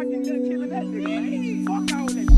I get done killing that nigga, man. Fuck all that